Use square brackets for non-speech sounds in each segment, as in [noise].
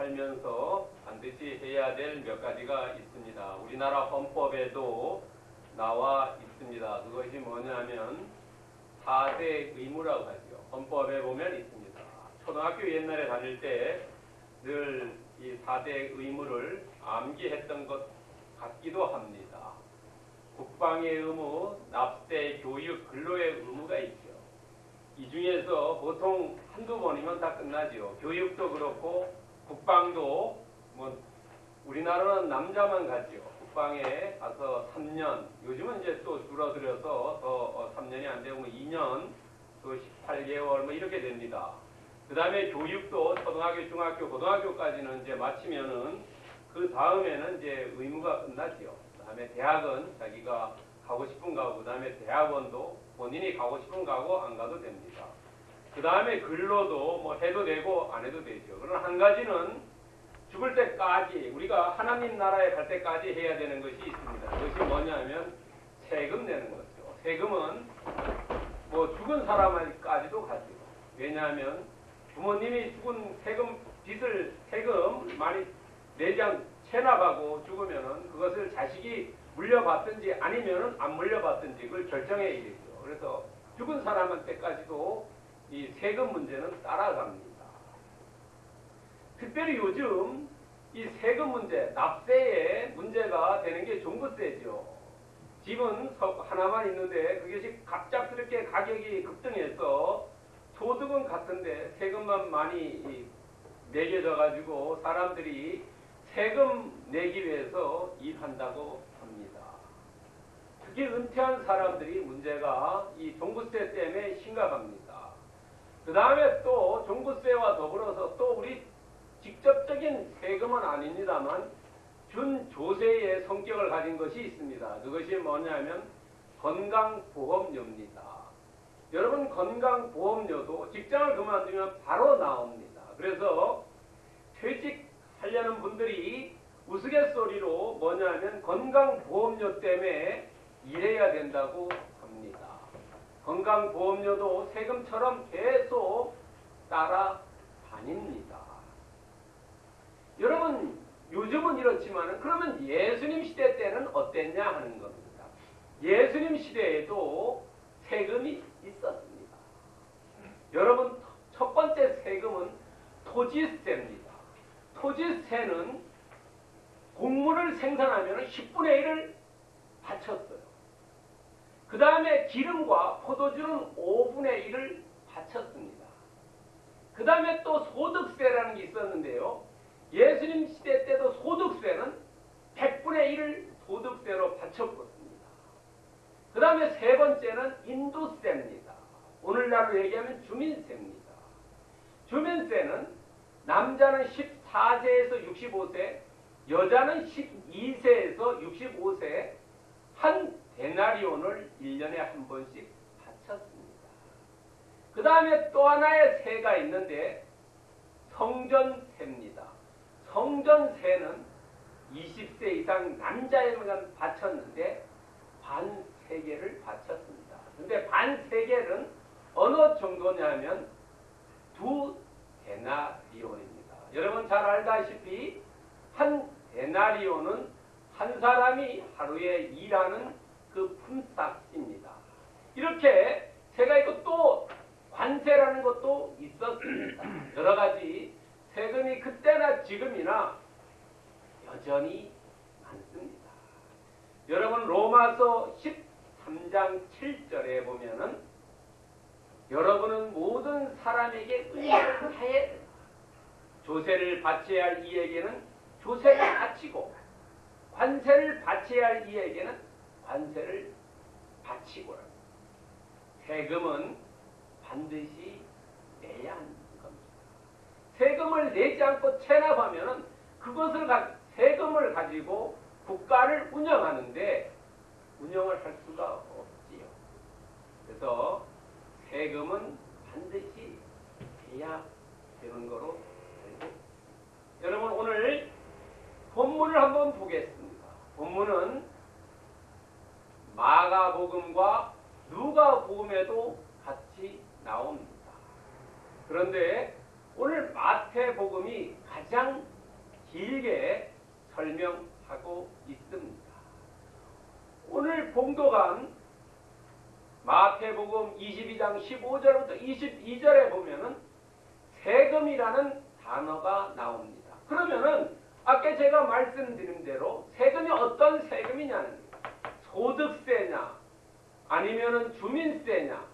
살면서 반드시 해야 될 몇 가지가 있습니다. 우리나라 헌법에도 나와 있습니다. 그것이 뭐냐면 4대 의무라고 하죠. 헌법에 보면 있습니다. 초등학교 옛날에 다닐 때 늘 이 4대 의무를 암기했던 것 같기도 합니다. 국방의 의무, 납세, 교육, 근로의 의무가 있죠. 이 중에서 보통 한두 번이면 다 끝나죠. 교육도 그렇고 국방도 뭐 우리나라는 남자만 가죠. 국방에 가서 3년, 요즘은 이제 또 줄어들어서 더 3년이 안 되고 2년, 또 18개월 뭐 이렇게 됩니다. 그 다음에 교육도 초등학교, 중학교, 고등학교까지는 이제 마치면은 그 다음에는 이제 의무가 끝나지요. 그 다음에 대학은 자기가 가고 싶은 가고, 그 다음에 대학원도 본인이 가고 싶은 가고 안 가도 됩니다. 그 다음에 근로도 뭐 해도 되고 안 해도 되죠. 그러나 한 가지는 죽을 때까지 우리가 하나님 나라에 갈 때까지 해야 되는 것이 있습니다. 그것이 뭐냐면 세금 내는 거죠. 세금은 뭐 죽은 사람까지도 가죠. 왜냐하면 부모님이 죽은 세금 빚을 세금 많이 내지 않 체납하고 죽으면은 그것을 자식이 물려받든지 아니면은 안 물려받든지 그걸 결정해야 되죠. 그래서 죽은 사람한테까지도 이 세금 문제는 따라갑니다. 특별히 요즘 이 세금 문제, 납세에 문제가 되는 게 종부세죠. 집은 하나만 있는데 그것이 갑작스럽게 가격이 급등해서 소득은 같은데 세금만 많이 매겨져 가지고 사람들이 세금 내기 위해서 일한다고 합니다. 특히 은퇴한 사람들이 문제가 이 종부세 때문에 심각합니다. 그 다음에 또 종부세와 더불어서 또 우리 직접적인 세금은 아닙니다만 준조세의 성격을 가진 것이 있습니다. 그것이 뭐냐면 건강보험료입니다. 여러분 건강보험료도 직장을 그만두면 바로 나옵니다. 그래서 퇴직하려는 분들이 우스갯소리로 뭐냐면 건강보험료 때문에 일해야 된다고. 건강보험료도 세금처럼 계속 따라다닙니다. 여러분 요즘은 이렇지만 그러면 예수님 시대 때는 어땠냐 하는 겁니다. 예수님 시대에도 세금이 있었습니다. 여러분 첫 번째 세금은 토지세입니다. 토지세는 곡물을 생산하면 10분의 1을 바쳤어요. 그 다음에 기름과 포도주는 5분의 1을 바쳤습니다. 그 다음에 또 소득세라는 게 있었는데요. 예수님 시대 때도 소득세는 100분의 1을 소득세로 바쳤습니다. 그 다음에 세 번째는 인도세입니다. 오늘날로 얘기하면 주민세입니다. 주민세는 남자는 14세에서 65세, 여자는 12세에서 65세 한 데나리온을 1년에 한 번씩 바쳤습니다. 그 다음에 또 하나의 세가 있는데 성전세입니다. 성전세는 20세 이상 남자에만 바쳤는데 반 세계를 바쳤습니다. 근데 반 세계는 어느 정도냐면 두 데나리온입니다. 여러분 잘 알다시피 한 데나리온은 한 사람이 하루에 일하는 그 품삯입니다. 이렇게 제가 또 관세라는 것도 있었습니다. [clears throat] 여러 가지 세금이 그때나 지금이나 여전히 많습니다. 여러분 로마서 13장 7절에 보면은 여러분은 모든 사람에게 의를 된다. 조세를 바쳐야 할 이에게는 조세를 바치고 관세를 바쳐야 할 이에게는 관세를 바치고 세금은 반드시 내야 하는 겁니다. 세금을 내지 않고 체납하면 그것을 가, 세금을 가지고 국가를 운영하는데 운영을 할 수가 없지요. 그래서 세금은 반드시 해야 되는 거로 알고 여러분 오늘 본문을 한번 보겠습니다. 본문은 마가복음과 누가복음에도 같이 나옵니다. 그런데 오늘 마태복음이 가장 길게 설명하고 있습니다. 오늘 봉도관 마태복음 22장 15절부터 22절에 보면은 세금이라는 단어가 나옵니다. 그러면은 아까 제가 말씀드린 대로 세금이 어떤 세금이냐는 소득세냐 아니면은 주민세냐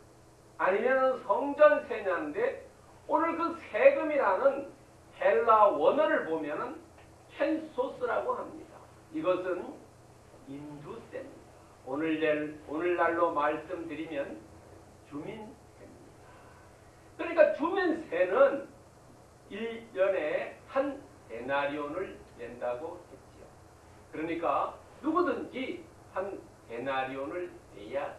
아니면은 성전세냐인데 오늘 그 세금이라는 헬라 원어를 보면은 켄소스라고 합니다. 이것은 인두세입니다. 오늘 오늘날로 말씀드리면 주민세입니다. 그러니까 주민세는 1년에 한 데나리온을 낸다고 했지요. 그러니까 누구든지 한 데나리온을 내야 됩니다.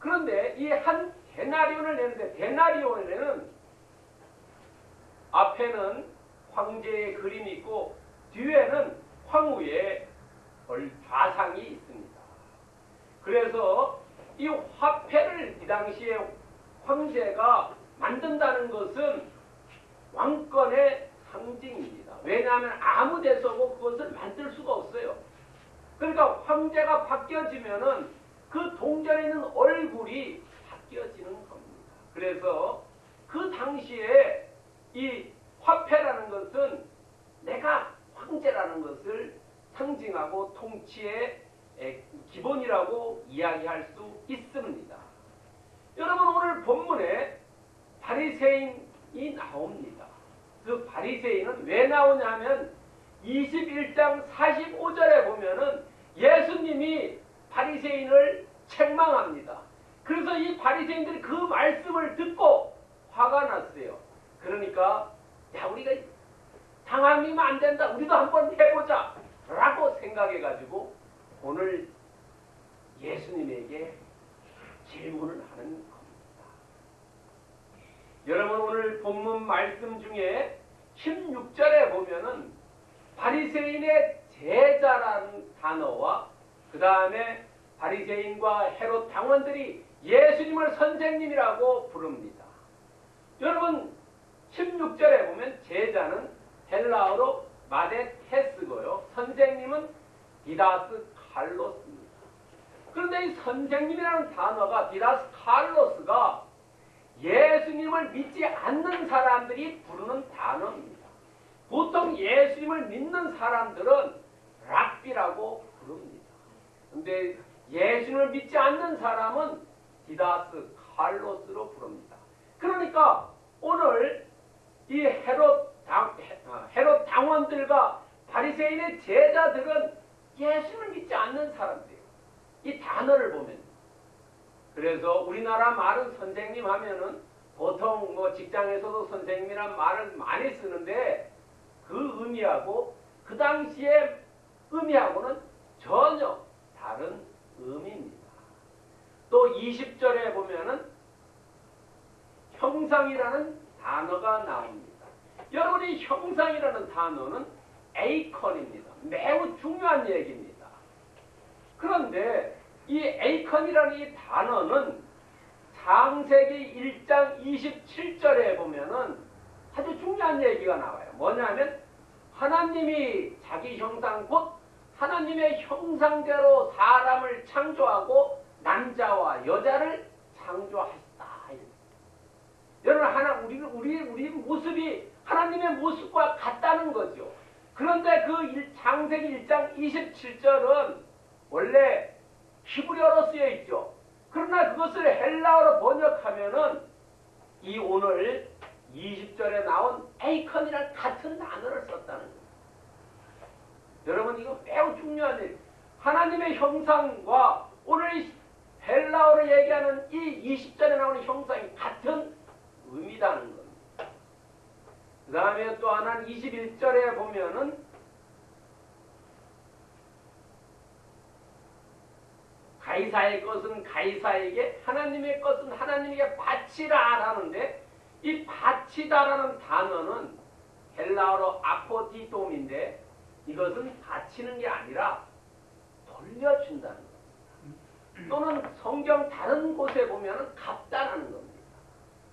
그런데 이 한 데나리온을 내는데 데나리온에는 앞에는 황제의 그림이 있고 뒤에는 황후의 좌상이 있습니다. 그래서 이 화폐를 이 당시에 황제가 만든다는 것은 왕권의 상징입니다. 왜냐하면 아무 데서고 그것을 만들 수가 없어요. 그러니까 황제가 바뀌어지면은 그 동전에 있는 얼굴이 바뀌어지는 겁니다. 그래서 그 당시에 이 화폐라는 것은 내가 황제라는 것을 상징하고 통치의 기본이라고 이야기할 수 있습니다. 여러분 오늘 본문에 바리새인이 나옵니다. 그 바리새인은 왜 나오냐면 21장 45절에 보면은 예수님이 바리새인을 책망합니다. 그래서 이 바리새인들이 그 말씀을 듣고 화가 났어요. 그러니까 야 우리가 당하면 안 된다. 우리도 한번 해보자. 라고 생각해가지고 오늘 예수님에게 질문을 하는 겁니다. 여러분 오늘 본문 말씀 중에 16절에 보면은 바리새인의 제자라는 단어와 그 다음에 바리새인과 헤롯 당원들이 예수님을 선생님이라고 부릅니다. 여러분 16절에 보면 제자는 헬라어로 마데테스고요. 선생님은 디다스칼로스입니다. 그런데 이 선생님이라는 단어가 디다스칼로스가 예수님을 믿지 않는 사람들이 부르는 단어입니다. 보통 예수님을 믿는 사람들은 랍비라고 부릅니다. 근데 예수님을 믿지 않는 사람은 디다스 칼로스로 부릅니다. 그러니까 오늘 이 헤롯 당, 어, 헤롯 당원들과 바리새인의 제자들은 예수를 믿지 않는 사람들이에요. 이 단어를 보면. 그래서 우리나라 말은 선생님 하면은 보통 뭐 직장에서도 선생님이란 말을 많이 쓰는데 그 의미하고 그 당시의 의미하고는 전혀 다른 의미입니다. 또 20절에 보면은 형상이라는 단어가 나옵니다. 여러분이 형상이라는 단어는 에이컨입니다. 매우 중요한 얘기입니다. 그런데 이 에이컨이라는 이 단어는 창세기 1장 27절에 보면은 아주 중요한 얘기가 나와요. 뭐냐면 하나님이 자기 형상 곧 하나님의 형상대로 사람을 창조하고 남자와 여자를 창조하셨다. 여러분 하나 우리 우리 우리 모습이 하나님의 모습과 같다는 거죠. 그런데 그 창세기 1장 27절은 원래 히브리어로 쓰여 있죠. 그러나 그것을 헬라어로 번역하면은 이 오늘 20절에 나온 에이컨이랑 같은 단어를 썼다는 거예요. 여러분 이거 매우 중요한 일. 하나님의 형상과 오늘 헬라어로 얘기하는 이 20절에 나오는 형상이 같은 의미다는 겁니다. 그 다음에 또 하나는 21절에 보면은 가이사의 것은 가이사에게 하나님의 것은 하나님에게 바치라 라는데 이 바치다라는 단어는 헬라어로 아포디돔인데 이것은 바치는 게 아니라 돌려준다는 겁니다. 또는 성경 다른 곳에 보면 갚다라는 겁니다.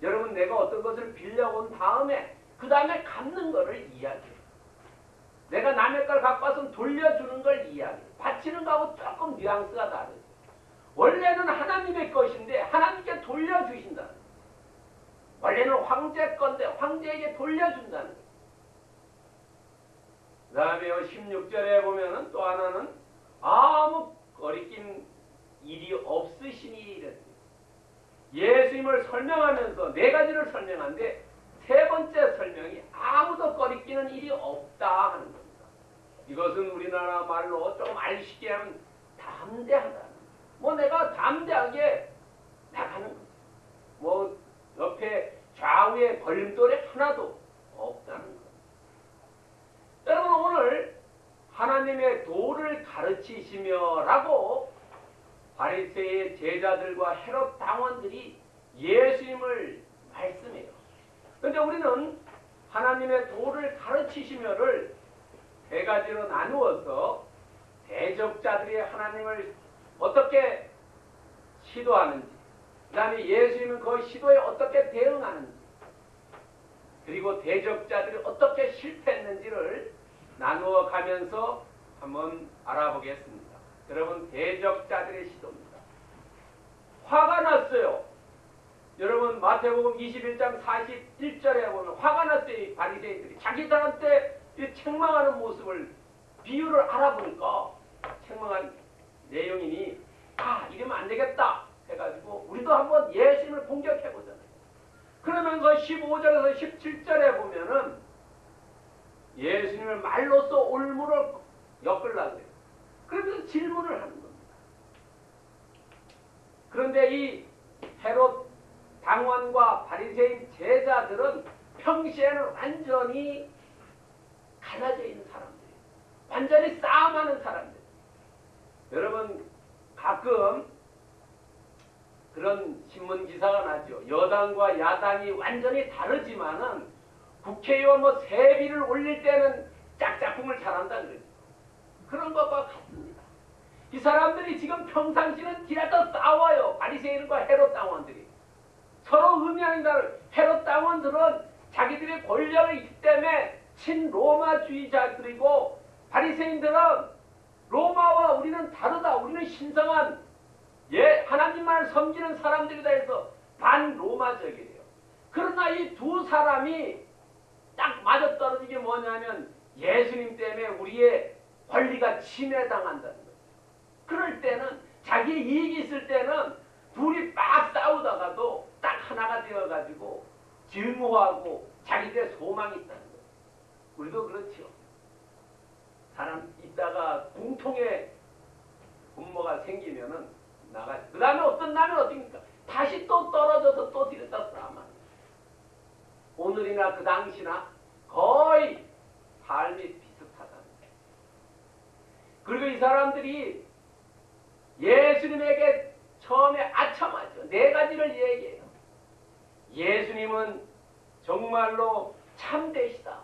여러분 내가 어떤 것을 빌려온 다음에 그 다음에 갚는 거를 이야기해요. 내가 남의 걸 갖고 와서 돌려주는 걸 이야기해요. 바치는 거하고 조금 뉘앙스가 다르죠. 원래는 하나님의 것인데 하나님께 돌려주신다는 거예요. 원래는 황제 건데 황제에게 돌려준다는 거예요. 그 다음에 16절에 보면은 또 하나는 아무 거리낀 일이 없으시니 이랬어요. 예수님을 설명하면서 네 가지를 설명한데 세 번째 설명이 아무도 거리끼는 일이 없다 하는 겁니다. 이것은 우리나라 말로 좀 알쉽게 하면 담대하다. 뭐 내가 담대하게 나가는 거죠. 뭐 옆에 좌우에 걸림돌이 하나도 없다는 거. 여러분 오늘 하나님의 도를 가르치시며라고 바리새의 제자들과 헤롯 당원들이 예수님을 말씀해요. 그런데 우리는 하나님의 도를 가르치시며를 세 가지로 나누어서 대적자들이 하나님을 어떻게 시도하는지, 그 다음에 예수님은 그 시도에 어떻게 대응하는지, 그리고 대적자들이 어떻게 실패했는지를 나누어 가면서 한번 알아보겠습니다. 여러분, 대적자들의 시도입니다. 화가 났어요. 여러분, 마태복음 21장 41절에 보면 화가 났어요. 이 바리새인들이 자기 사람때 이 책망하는 모습을 비유를 알아보니까 책망한 내용이니 아 이러면 안 되겠다 해가지고 우리도 한번 예수님을 공격해 보잖아요. 그러면서 15절에서 17절에 보면은 예수님을 말로써 올무를 엮으려고 해요. 그러면서 질문을 하는 겁니다. 그런데 이 헤롯 당원과 바리새인 제자들은 평시에는 완전히 갈라져 있는 사람들이에요. 완전히 싸움하는 사람들. 여러분 가끔 그런 신문 기사가 나죠. 여당과 야당이 완전히 다르지만은 국회의원 뭐 세비를 올릴 때는 짝짝꿍을 잘한다 그러죠. 그런 것과 같습니다. 이 사람들이 지금 평상시는 길에서 싸워요. 바리새인과 헤롯 당원들이. 서로 의미하는 다를 헤롯 당원들은 자기들의 권력을 있기 때문에 친로마주의자들이고 바리새인들은 로마와 우리는 다르다. 우리는 신성한 예 하나님만을 섬기는 사람들이다 해서 반로마적이에요. 그러나 이 두 사람이 딱 맞아떨어진 게 뭐냐면 예수님 때문에 우리의 권리가 침해당한다는 거죠. 그럴 때는 자기 이익이 있을 때는 둘이 막 싸우다가도 딱 하나가 되어가지고 증오하고 자기들의 소망이 있다는 거예요. 우리도 그렇죠. 사람 있다가 공통의 분모가 생기면은 나가. 그 다음에 어떤 날은 어떻습니까? 다시 또 떨어져서 또 들였다 거예요. 오늘이나 그 당시나 거의 삶이 비슷하다는. 그리고 이 사람들이 예수님에게 처음에 아첨하죠. 네 가지를 얘기해요. 예수님은 정말로 참되시다.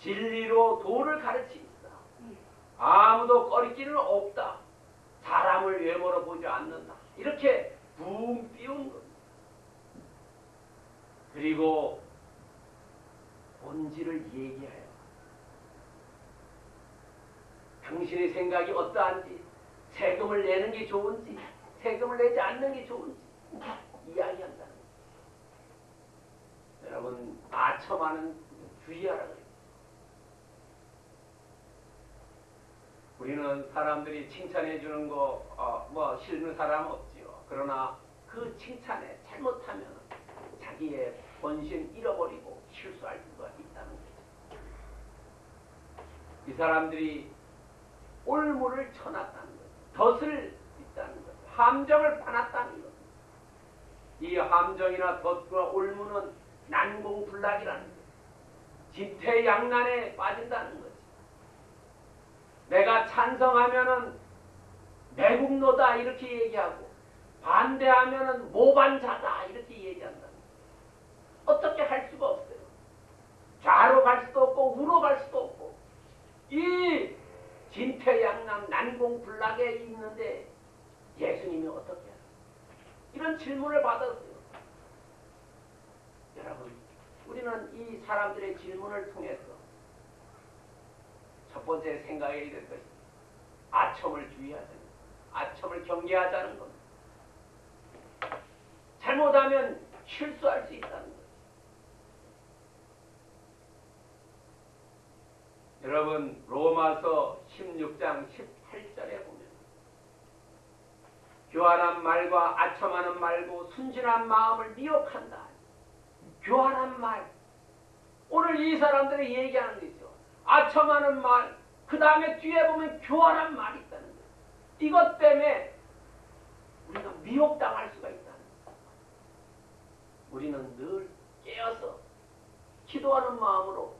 진리로 도를 가르치시다. 아무도 꺼리끼는 없다. 사람을 외모로 보지 않는다. 이렇게 붕 띄운 겁니다. 그리고 본질을 얘기해요. 당신의 생각이 어떠한지, 세금을 내는 게 좋은지, 세금을 내지 않는 게 좋은지 이야기한다는 거예요. 여러분, 아첨하는 주의하라 그래요. 우리는 사람들이 칭찬해 주는 거, 어, 뭐, 싫은 사람 없지요. 그러나 그 칭찬에 잘못하면 자기의 본심 잃어버리고 실수할 수가 있다는 거죠. 이 사람들이 올무를 쳐놨다는 거죠. 덫을 있다는 거죠. 함정을 파놨다는 거죠. 이 함정이나 덫과 올무는 난공불락이라는 거죠. 지태양난에 빠진다는 거죠. 내가 찬성하면은 매국노다 이렇게 얘기하고 반대하면은 모반자다 이렇게 얘기한다. 어떻게 할 수가 없어요. 좌로 갈 수도 없고 우로 갈 수도 없고 이 진퇴양난 난공불락에 있는데 예수님이 어떻게 하요 이런 질문을 받았어요. 여러분 우리는 이 사람들의 질문을 통해서 첫 번째 생각해야 될 것이 아첨을 주의하자는 것, 아첨을 경계하자는 겁니다. 잘못하면 실수할 수 있다는 것. 여러분 로마서 16장 18절에 보면 교활한 말과 아첨하는 말고 순진한 마음을 미혹한다. 교활한 말. 오늘 이 사람들이 얘기하는 거죠. 아첨하는 말. 그 다음에 뒤에 보면 교활한 말이 있다는 거예요. 이것 때문에 우리가 미혹당할 수가 있다는 거예요. 우리는 늘 깨어서 기도하는 마음으로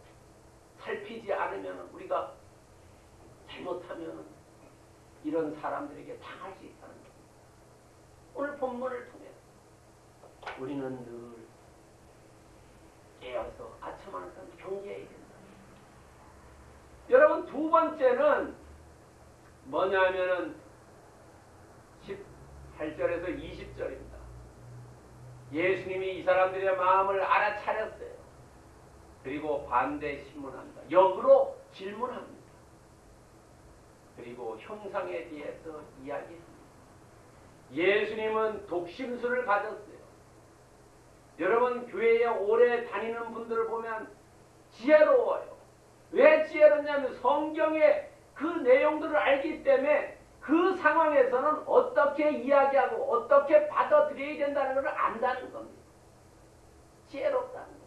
살피지 않으면 우리가 잘못하면 이런 사람들에게 당할 수 있다는 겁니다. 오늘 본문을 통해 우리는 늘 깨어서 아첨하는 경계해야 된다. 여러분 두 번째는 뭐냐면은 18절에서 20절입니다. 예수님이 이 사람들의 마음을 알아차렸어요. 그리고 반대 신문한다. 역으로 질문합니다. 그리고 형상에 대해서 이야기합니다. 예수님은 독심술을 가졌어요. 여러분 교회에 오래 다니는 분들을 보면 지혜로워요. 왜 지혜롭냐면 성경의 그 내용들을 알기 때문에 그 상황에서는 어떻게 이야기하고 어떻게 받아들여야 된다는 것을 안다는 겁니다. 지혜롭다는 거예요.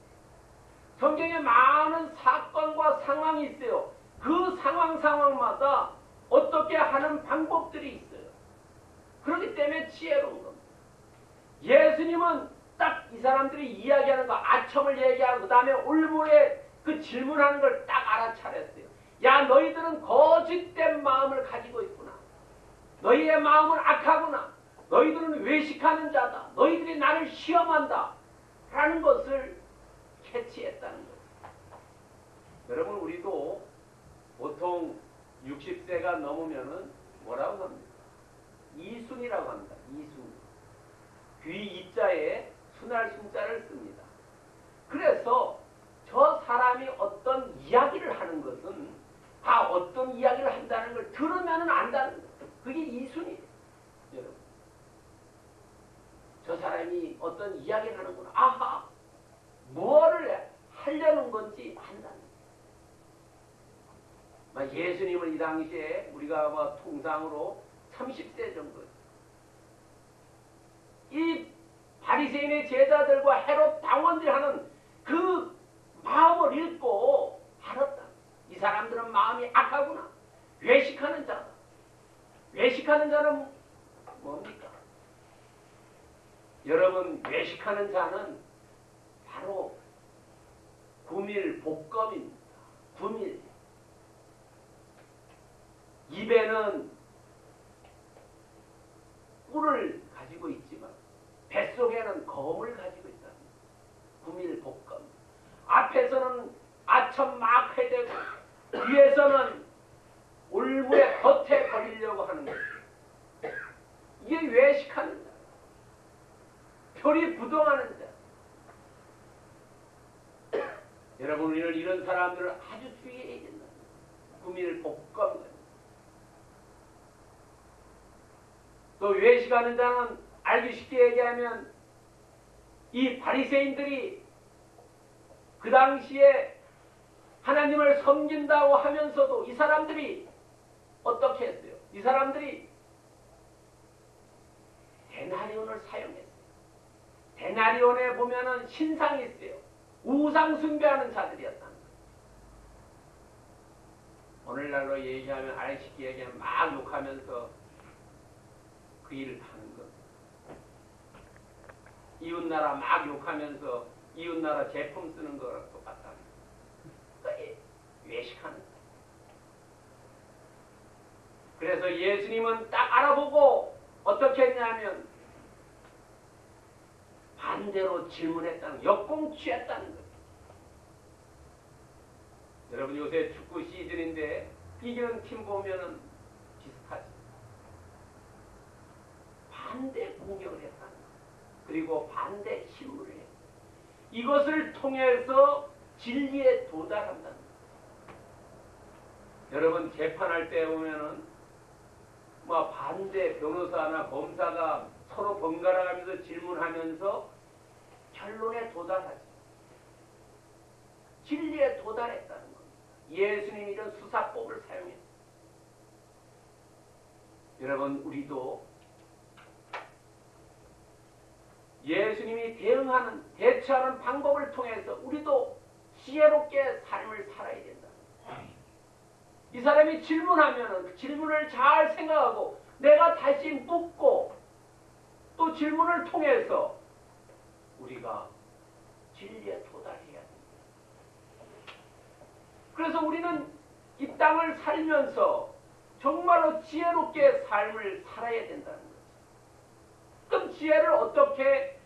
성경에 많은 사건과 상황이 있어요. 그 상황 상황마다 어떻게 하는 방법들이 있어요. 그렇기 때문에 지혜로운 겁니다. 예수님은 딱 이 사람들이 이야기하는 거 아첨을 얘기하고 그 다음에 올무에 그 질문하는 걸 딱 알아차렸어요. 야 너희들은 거짓된 마음을 가지고 있구나. 너희의 마음은 악하구나. 너희들은 외식하는 자다. 너희들이 나를 시험한다. 라는 것을 캐치했다는 거죠. 여러분 우리도 보통 60세가 넘으면은 뭐라고 합니까? 이순이라고 합니다. 이순. 귀 이자에 순할 순자를 씁니다. 그래서 저 사람이 어떤 이야기를 하는 것은 아 어떤 이야기를 한다는 걸 들으면은 안다는 거예요. 그게 이순이에요. 여러분. 저 사람이 어떤 이야기를 하는구나. 아하 뭐를 하려는 건지 안다는 거 예요. 예수님은 이 당시에 우리가 뭐 통상으로 30세 정도 이 바리새인의 제자들과 헤롯 당원들이 하는 그 마음을 읽고 알았다. 이 사람들은 마음이 악하구나. 외식하는 자다. 외식하는 자는 뭡니까? 여러분 외식하는 자는 바로 구밀 복검입니다. 구밀. 입에는 꿀을 가지고 있지만 뱃속에는 검을 가지고 있다. 구밀 복검. 앞에서는 아첨 막 해대고 뒤에서는 올무에 겉에 걸리려고 하는 거예요. 이게 외식하는 자. 표리 부동하는 자. 여러분 우리는 이런 사람들을 아주 주의해야 된다. 구밀 복검. 또 외식하는 자는 알기 쉽게 얘기하면 이 바리새인들이 그 당시에 하나님을 섬긴다고 하면서도 이 사람들이 어떻게 했어요? 이 사람들이 데나리온을 사용했어요. 데나리온에 보면은 신상이 있어요. 우상 숭배하는 자들이었다는 거예요. 오늘날로 얘기하면 쉽게 얘기하면 막 욕하면서 그 일을 하는 것. 이웃나라 막 욕하면서 이웃나라 제품 쓰는 거랑 똑같다. 그게 외식하는 거. 그래서 예수님은 딱 알아보고 어떻게 했냐면 반대로 질문했다는 역공 취했다는 거예요. 여러분 요새 축구 시즌인데 이기는 팀 보면은 비슷하지. 반대 공격을 거예요. 그리고 반대 신문을 했어요. 이것을 통해서 진리에 도달한다는 거예요. 여러분 재판할 때 보면은 뭐 반대 변호사나 검사가 서로 번갈아가면서 질문하면서 결론에 도달하지. 진리에 도달했다는 겁니다. 예수님이 이런 수사법을 사용했어요. 여러분 우리도 예수님이 대응하는 대처하는 방법을 통해서 우리도 지혜롭게 삶을 살아야 된다. 이 사람이 질문하면은 그 질문을 잘 생각하고 내가 다시 묻고 또 질문을 통해서 우리가 진리에 도달해야 됩니다. 그래서 우리는 이 땅을 살면서 정말로 지혜롭게 삶을 살아야 된다는. 그럼 지혜를 어떻게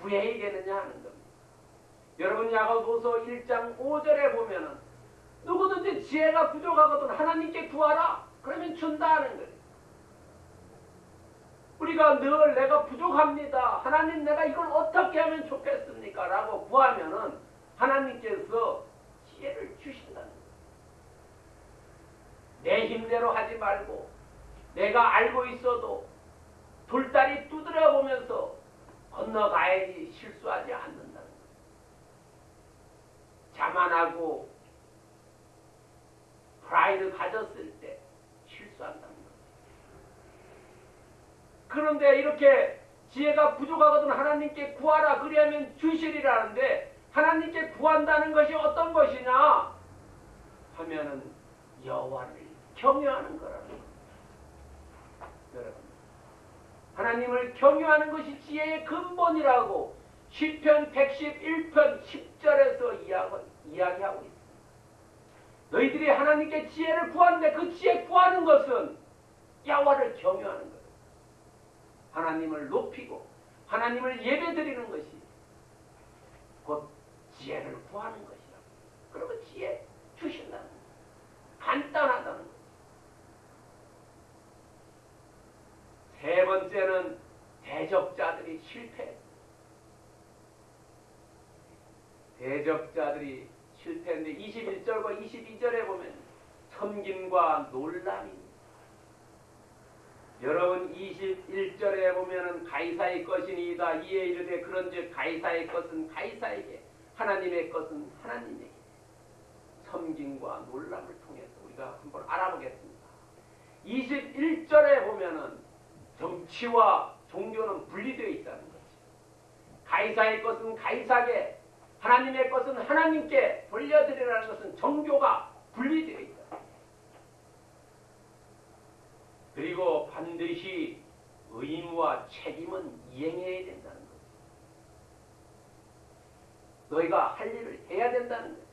구해야 되느냐 하는 겁니다. 여러분 야고보서 1장 5절에 보면은 누구든지 지혜가 부족하거든 하나님께 구하라. 그러면 준다는 거예요. 우리가 늘 내가 부족합니다. 하나님 내가 이걸 어떻게 하면 좋겠습니까? 라고 구하면은 하나님께서 지혜를 주신다는 거예요. 내 힘대로 하지 말고 내가 알고 있어도 돌다리 두드려 보면서 건너가야지 실수하지 거예요. 자만하고 프라이드 가졌을 때 실수한다는 거예요. 그런데 이렇게 지혜가 부족하거든 하나님께 구하라 그리하면 주시리라는데 하나님께 구한다는 것이 어떤 것이냐 하면은 여호와를 경외하는 거라는 거예요. 여러분 하나님을 경외하는 것이 지혜의 근본이라고 시편 111편 10절에서 이야기하고 있습니다. 너희들이 하나님께 지혜를 구하는데 그 지혜 구하는 것은 야와를 경외하는 거예요. 하나님을 높이고 하나님을 예배드리는 것이 곧 지혜를 구하는 것이라. 그러면 지혜 주신다는 거예요. 간단하다는 거예요. 세 번째는 대적자들이 실패. 대적자들이 실패인데 21절과 22절에 보면 섬김과 놀람입니다. 여러분 21절에 보면은 가이사의 것이니이다 이에 이르되 그런즉 가이사의 것은 가이사에게 하나님의 것은 하나님에게 섬김과 놀람을 통해서 우리가 한번 알아보겠습니다. 21절에 보면은 정치와 종교는 분리되어 있다는 거지. 가이사의 것은 가이사에게 하나님의 것은 하나님께 돌려드리라는 것은 종교가 분리되어 있다. 그리고 반드시 의무와 책임은 이행해야 된다는 거지. 너희가 할 일을 해야 된다는 거지.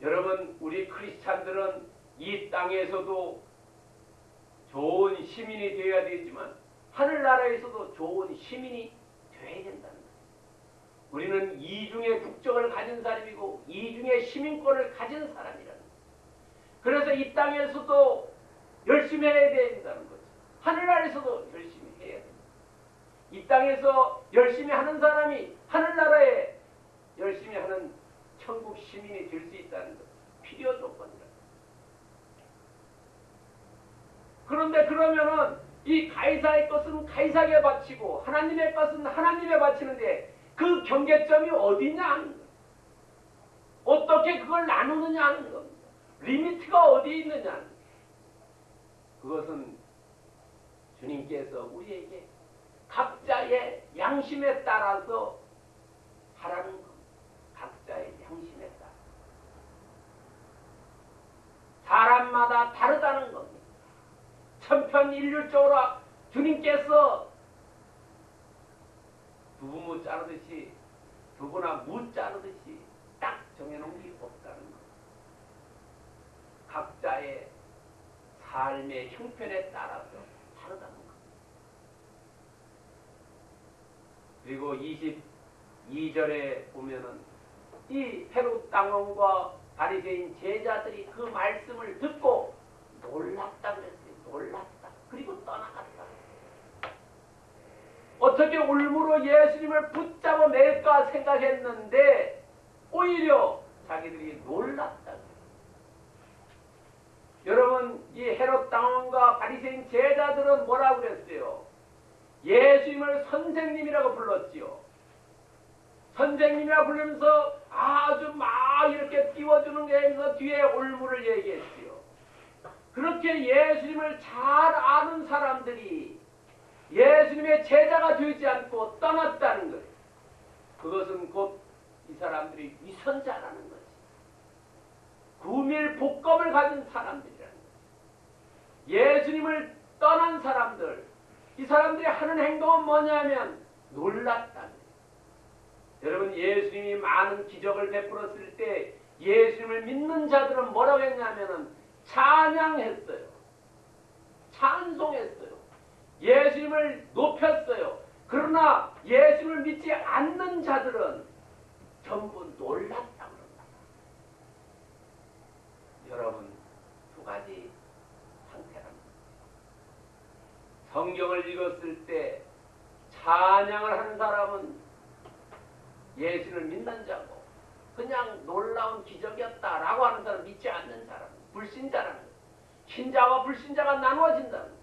여러분, 우리 크리스찬들은 이 땅에서도 좋은 시민이 되어야 되지만 하늘나라에서도 좋은 시민이 되어야 된다는 거예요. 우리는 이중의 국적을 가진 사람이고 이중의 시민권을 가진 사람이라는 거예요. 그래서 이 땅에서도 열심히 해야 된다는 거죠. 하늘나라에서도 열심히 해야 됩니다. 이 땅에서 열심히 하는 사람이 하늘나라에 열심히 하는 천국 시민이 될 수 있다는 것 필요 조건이다. 그런데 그러면은 이 가이사의 것은 가이사에게 바치고 하나님의 것은 하나님에 바치는데 그 경계점이 어디냐 하는 거예요. 어떻게 그걸 나누느냐 하는 겁니다. 리미트가 어디 있느냐 하는. 그것은 주님께서 우리에게 각자의 양심에 따라서 하라는 것. 각자의 양심에 따라. 사람마다 다르다는 겁니다. 천편 일률적으로 주님께서 두부무 자르듯이 두부나 무 자르듯이 딱 정해놓은 게 없다는 것. 각자의 삶의 형편에 따라서 다르다는 것. 그리고 22절에 보면은 이 헤롯 당원과 바리새인 제자들이 그 말씀을 듣고 놀랐다 그랬어요. 놀랐다. 그리고 떠나갔다. 어떻게 울무로 예수님을 붙잡아 맬까 생각했는데 오히려 자기들이 놀랐다. 여러분 이 헤롯 당원과 바리새인 제자들은 뭐라고 그랬어요? 예수님을 선생님이라고 불렀지요. 선생님이라 부르면서 아주 막 이렇게 띄워주는 게 아니라 뒤에 올무를 얘기했지요. 그렇게 예수님을 잘 아는 사람들이 예수님의 제자가 되지 않고 떠났다는 거예요. 그것은 곧 이 사람들이 위선자라는 거지. 구밀 복검을 가진 사람들이라는 거지. 예수님을 떠난 사람들, 이 사람들이 하는 행동은 뭐냐면 놀랐다는 거예요. 여러분 예수님이 많은 기적을 베풀었을 때 예수님을 믿는 자들은 뭐라고 했냐면은 찬양했어요. 찬송했어요. 예수님을 높였어요. 그러나 예수님을 믿지 않는 자들은 전부 놀랐다고 그럽니다. 여러분 두 가지 상태랍니다. 성경을 읽었을 때 찬양을 하는 사람은 예수를 믿는 자고 그냥 놀라운 기적이었다라고 하는 사람 믿지 않는 사람 불신자라는 거예요. 신자와 불신자가 나누어진다는.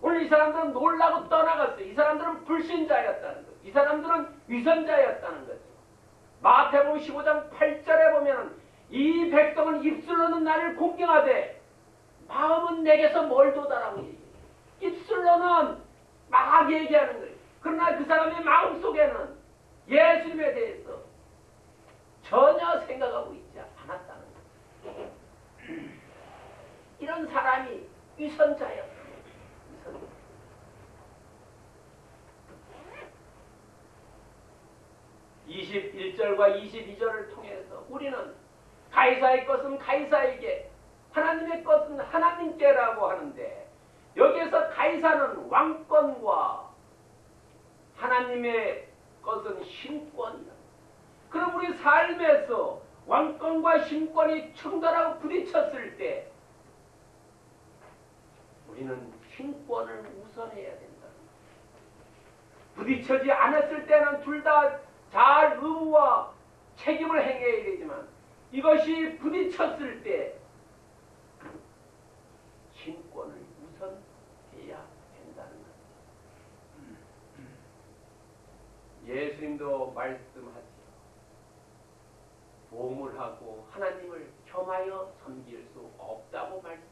오늘 이 사람들은 놀라고 떠나갔어요. 이 사람들은 불신자였다는 거예요. 이 사람들은 위선자였다는 거죠. 마태복음 15장 8절에 보면 이 백성은 입술로는 나를 공경하되 마음은 내게서 멀도다라고 얘기해요. 입술로는 막 얘기하는 거예요. 그러나 그 사람의 마음속에는 예수님에 대해서 전혀 생각하고 않았다는 거예요. 이런 사람이 위선자였어요. 위선자. (21절과 22절을) 통해서 우리는 가이사의 것은 가이사에게 하나님의 것은 하나님께라고 하는데 여기에서 가이사는 왕권과 하나님의 것은 신권이다. 그럼 우리 삶에서 왕권과 신권이 충돌하고 부딪혔을 때 우리는 신권을 우선해야 된다. 부딪혀지 않았을 때는 둘 다 잘 의무와 책임을 행해야 되지만 이것이 부딪혔을 때 신권을 우선해야 된다는 것. 예수님도 말씀하지요. 보물 하고 하나님을 겸하여 섬길 수 없다고 말씀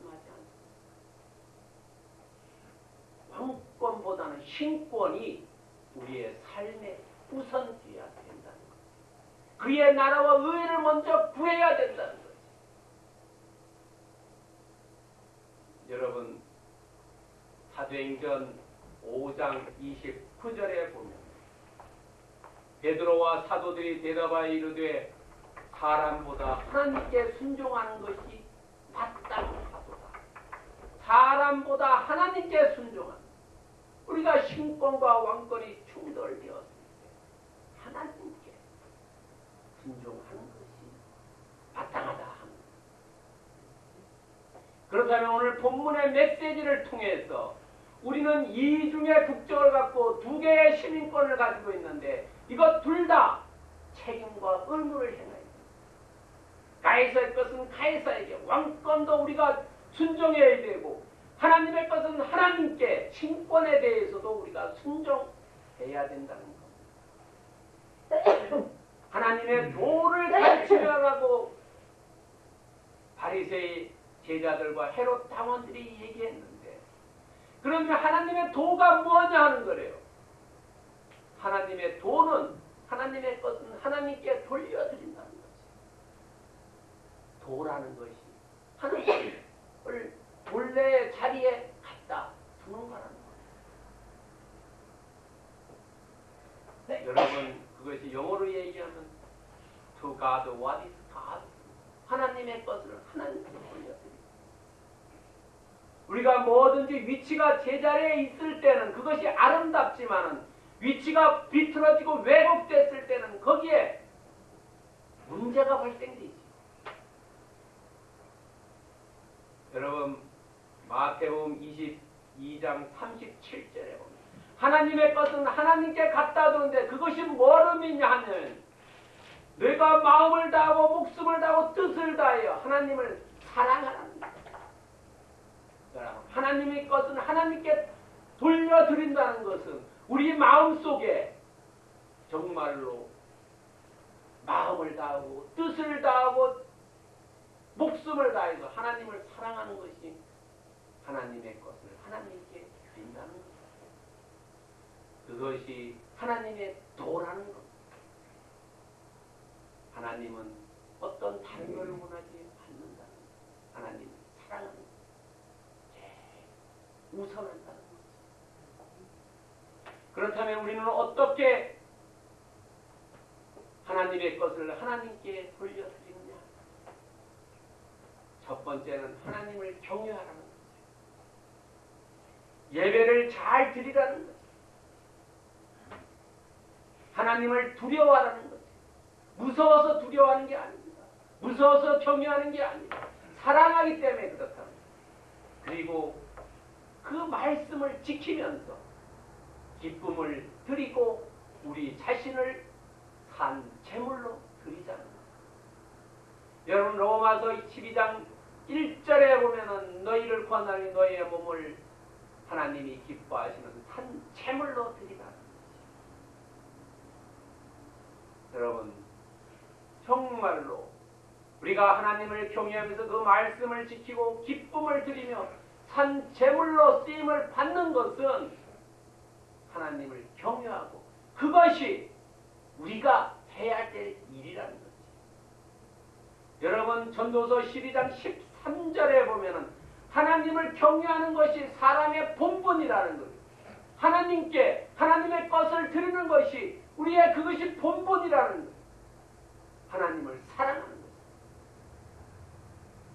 왕권보다는 신권이 우리의 삶에 우선돼야 된다는 것. 그의 나라와 의를 먼저 구해야 된다는 것. 여러분 사도행전 5장 29절에 보면 베드로와 사도들이 대답하여 이르되 사람보다 하나님께 순종하는 것이 맞다고 하도다. 사람보다 하나님께 순종하는 우리가 신권과 왕권이 충돌되었을 때 하나님께 순종하는 것이 하는 그렇다면 오늘 본문의 메시지를 통해서 우리는 이중의 국적을 갖고 두 개의 시민권을 가지고 있는데 이것 둘 다 책임과 의무를 됩니다. 가이사의 것은 가이사에게 왕권도 우리가 순종해야 되고 하나님의 것은 하나님께 신권에 대해서도 우리가 순종해야 된다는 겁니다. [clears throat] 하나님의 도를 가르치려고 바리새의 제자들과 헤롯 당원들이 얘기했는데 그러면 하나님의 도가 뭐냐 하는 거래요. 하나님의 도는 하나님의 것은 하나님께 돌려드린다는 거지. 도라는 것이 하나님을 본래의 자리에 갖다 두는 거라는 거예요. 네, 여러분 그것이 영어로 얘기하면 to God what is God 하나님의 것을 하나님께 돌려드립니다. 우리가 뭐든지 위치가 제자리에 있을 때는 그것이 아름답지만은 위치가 비틀어지고 왜곡됐을 때는 거기에 문제가 발생되지. 여러분 마태복음 22장 37절에 보면 하나님의 것은 하나님께 갖다 두는데 그것이 뭘 의미냐 하면 내가 마음을 다하고 목숨을 다하고 뜻을 다하여 하나님을. 여러분, 하나님의 것은 하나님께 돌려드린다는 것은 우리 마음 속에 정말로 마음을 다하고 뜻을 다하고 목숨을 다해서 하나님을 사랑하는 것이 하나님의 것을 하나님께 드린다는 것. 그것이 하나님의 도라는 것. 하나님은 어떤 다른 걸 원하지 않는다는 것. 하나님을 사랑하는 우선한다는 것. 그렇다면 우리는 어떻게 하나님의 것을 하나님께 돌려드리느냐? 첫 번째는 하나님을 경외하라는. 예배를 잘 드리라는 거죠. 하나님을 두려워하라는 거죠. 무서워서 두려워하는 게 아닙니다. 무서워서 경외하는 게 아닙니다. 사랑하기 때문에 그렇답니다. 그리고 그 말씀을 지키면서 기쁨을 드리고 우리 자신을 산 제물로 드리자는 거예요. 여러분 로마서 12장 1절에 보면은 너희를 권하니 너희의 몸을 하나님이 기뻐하시는 산 제물로 드리라. 여러분 정말로 우리가 하나님을 경외하면서 그 말씀을 지키고 기쁨을 드리며 산 제물로 쓰임을 받는 것은 하나님을 경외하고 그것이 우리가 해야 될 일이라는 거지. 여러분 전도서 12장 13절에 보면은 하나님을 경외하는 것이 사람의 본분이라는 거예요. 하나님께 하나님의 것을 드리는 것이 우리의 그것이 본분이라는 거예요. 하나님을 사랑하는 것.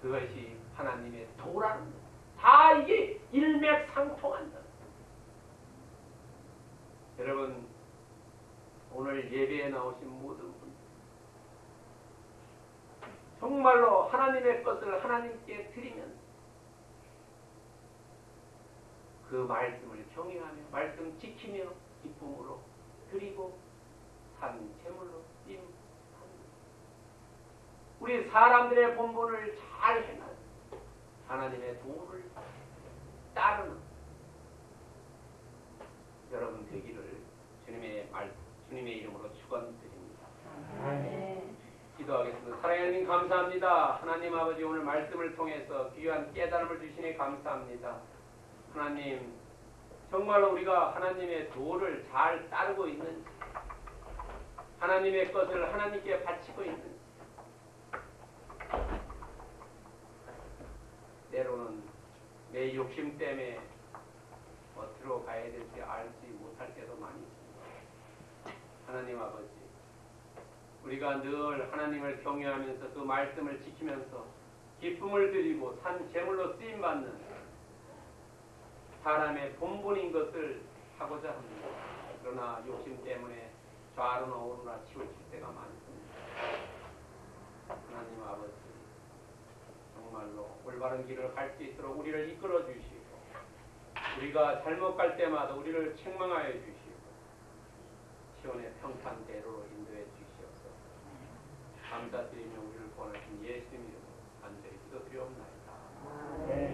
그것이 하나님의 도라는 것. 다 이게 일맥상통한다. 여러분 오늘 예배에 나오신 모든 분 정말로 하나님의 것을 하나님께 드리면서 그 말씀을 경외하며 말씀 지키며 기쁨으로 드리고 산 제물로 임 우리 사람들의 본분을 잘 행하는 하나님의 도를 따르는 여러분 되기를 주님의 말 주님의 이름으로 축원드립니다. 기도하겠습니다. 사랑하는 하나님 감사합니다. 하나님 아버지 오늘 말씀을 통해서 귀한 깨달음을 주시니 감사합니다. 하나님 정말로 우리가 하나님의 도를 잘 따르고 있는지 하나님의 것을 하나님께 바치고 있는지 때로는 내 욕심 때문에 어디로 가야 될지 알지 못할 때도 많이 있습니다. 하나님 아버지, 우리가 늘 하나님을 경외하면서 그 말씀을 지키면서 기쁨을 드리고 산 제물로 쓰임 받는 사람의 본분인 것을 하고자 합니다. 그러나 욕심 때문에 좌로나 오로나 치우칠 때가 많습니다. 하나님 아버지, 정말로 올바른 길을 갈 수 있도록 우리를 이끌어 주시고 우리가 잘못 갈 때마다 우리를 책망하여 주시고 시온의 평판대로로 인도해 주시옵소서 감사드리며 우리를 보내신 예수님 이름으로 간절히 기도드리옵나이다.